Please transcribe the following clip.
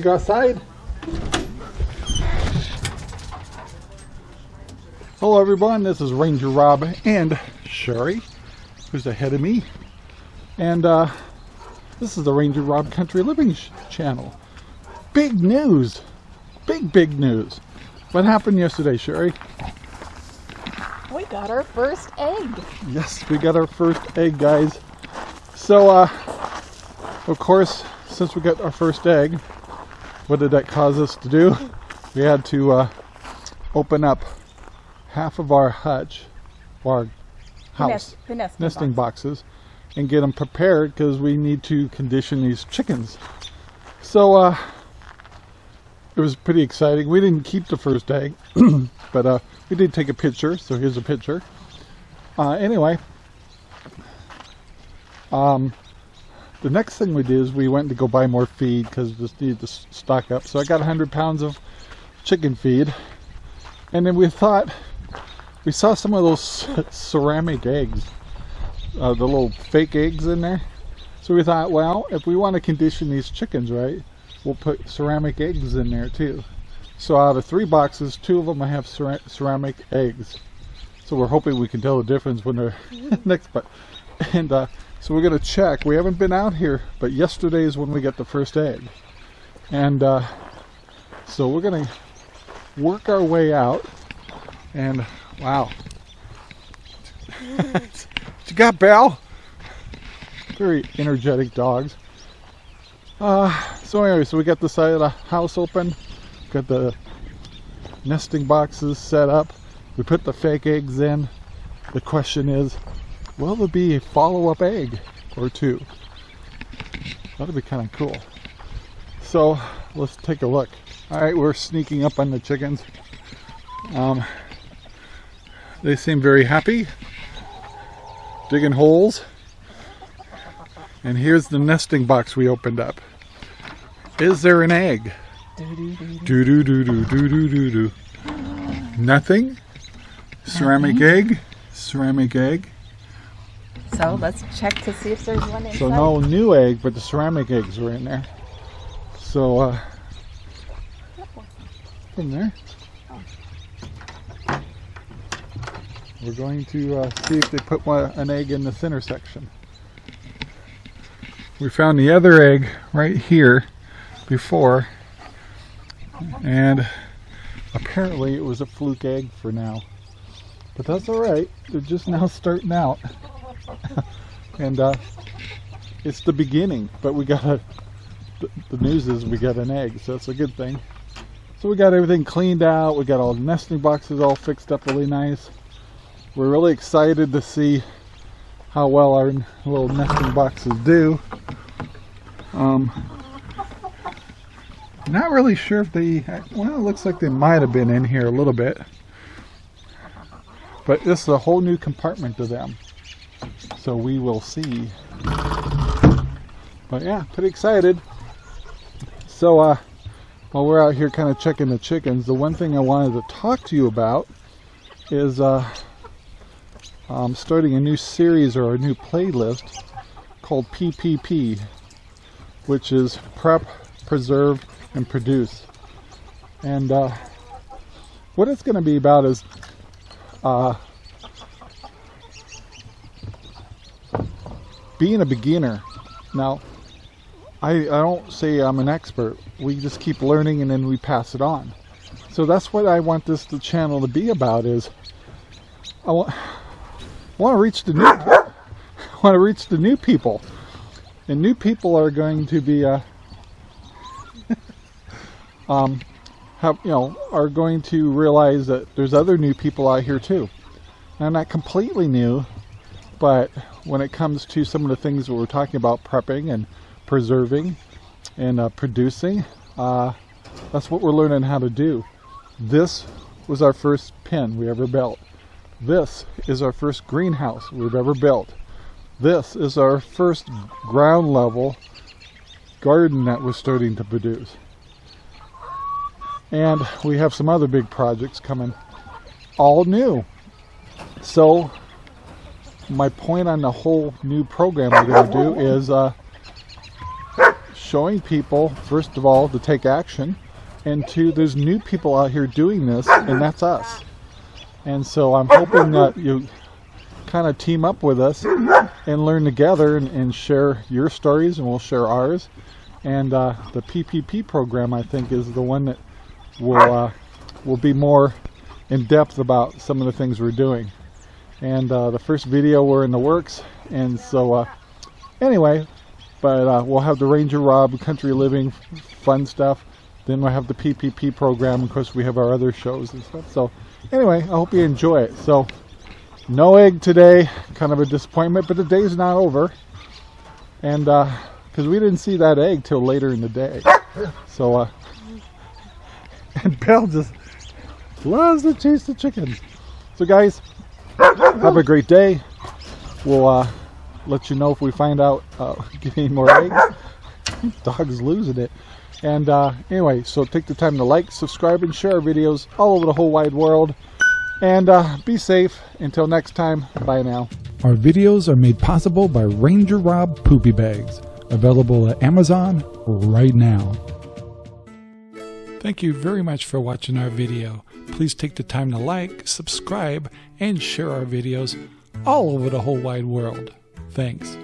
to go outside? Hello everyone, this is Ranger Rob and Sherry, who's ahead of me. And uh, this is the Ranger Rob Country Living channel. Big news! Big, big news. What happened yesterday, Sherry? We got our first egg. Yes, we got our first egg, guys. So, uh, of course, since we got our first egg, what did that cause us to do? We had to uh, open up half of our hutch, our house, the nesting, nesting boxes, and get them prepared because we need to condition these chickens. So, uh, it was pretty exciting. We didn't keep the first egg, but uh, we did take a picture. So here's a picture. Uh, anyway, um, the next thing we did is we went to go buy more feed because we just needed to stock up. So I got 100 pounds of chicken feed. And then we thought, we saw some of those ceramic eggs, uh, the little fake eggs in there. So we thought, well, if we want to condition these chickens right, we'll put ceramic eggs in there too. So out of three boxes, two of them I have ceramic eggs. So we're hoping we can tell the difference when they're next. But and uh, so we're gonna check. We haven't been out here, but yesterday is when we got the first egg, and uh, so we're gonna work our way out. And wow, you got Belle? Very energetic dogs. Uh, so anyway, so we got the side of the house open, got the nesting boxes set up. We put the fake eggs in. The question is, will there be a follow-up egg or two? That'd be kind of cool. So let's take a look. All right, we're sneaking up on the chickens. Um, they seem very happy, digging holes. And here's the nesting box we opened up. Is there an egg? Do do do do do do do do do. Nothing. Ceramic egg. Ceramic egg. So let's check to see if there's one inside. So no new egg, but the ceramic eggs were in there. So uh, in there. We're going to uh, see if they put one, an egg in the center section. We found the other egg right here before and apparently it was a fluke egg for now but that's all right they're just now starting out and uh, it's the beginning but we got a the, news is we got an egg so it's a good thing so we got everything cleaned out we got all the nesting boxes all fixed up really nice we're really excited to see how well our little nesting boxes do um, not really sure if they, well, it looks like they might have been in here a little bit. But this is a whole new compartment to them. So we will see. But yeah, pretty excited. So uh, while we're out here kind of checking the chickens, the one thing I wanted to talk to you about is uh, I'm starting a new series or a new playlist called PPP, which is Prep, Preserve, and produce. And uh, what it's going to be about is uh, being a beginner. Now, I, I don't say I'm an expert. We just keep learning and then we pass it on. So that's what I want this channel to be about is I want, I want to reach the new I want to reach the new people. And new people are going to be uh, um, have you know are going to realize that there's other new people out here too. Now, not completely new, but when it comes to some of the things that we're talking about prepping and preserving and uh, producing, uh, that's what we're learning how to do. This was our first pen we ever built. This is our first greenhouse we've ever built. This is our first ground level garden that was starting to produce. And we have some other big projects coming, all new. So my point on the whole new program we're going to do is uh, showing people, first of all, to take action, and two, there's new people out here doing this, and that's us. And so I'm hoping that you kind of team up with us and learn together and, and share your stories, and we'll share ours. And uh, the PPP program, I think, is the one that will uh, will be more in depth about some of the things we're doing. And uh, the first video were in the works, and so uh, anyway, but uh, we'll have the Ranger Rob Country Living fun stuff. Then we'll have the PPP program. Of course, we have our other shows and stuff. So anyway, I hope you enjoy it. So no egg today, kind of a disappointment, but the day's not over. And because we didn't see that egg till later in the day. So, uh, and Belle just loves to chase the chickens. So guys, have a great day. We'll uh, let you know if we find out uh, get any more eggs. Dog's losing it. And uh, anyway, so take the time to like, subscribe, and share our videos all over the whole wide world. And uh, be safe. Until next time, bye now. Our videos are made possible by Ranger Rob Poopy Bags, available at Amazon right now. Thank you very much for watching our video. Please take the time to like, subscribe, and share our videos all over the whole wide world. Thanks.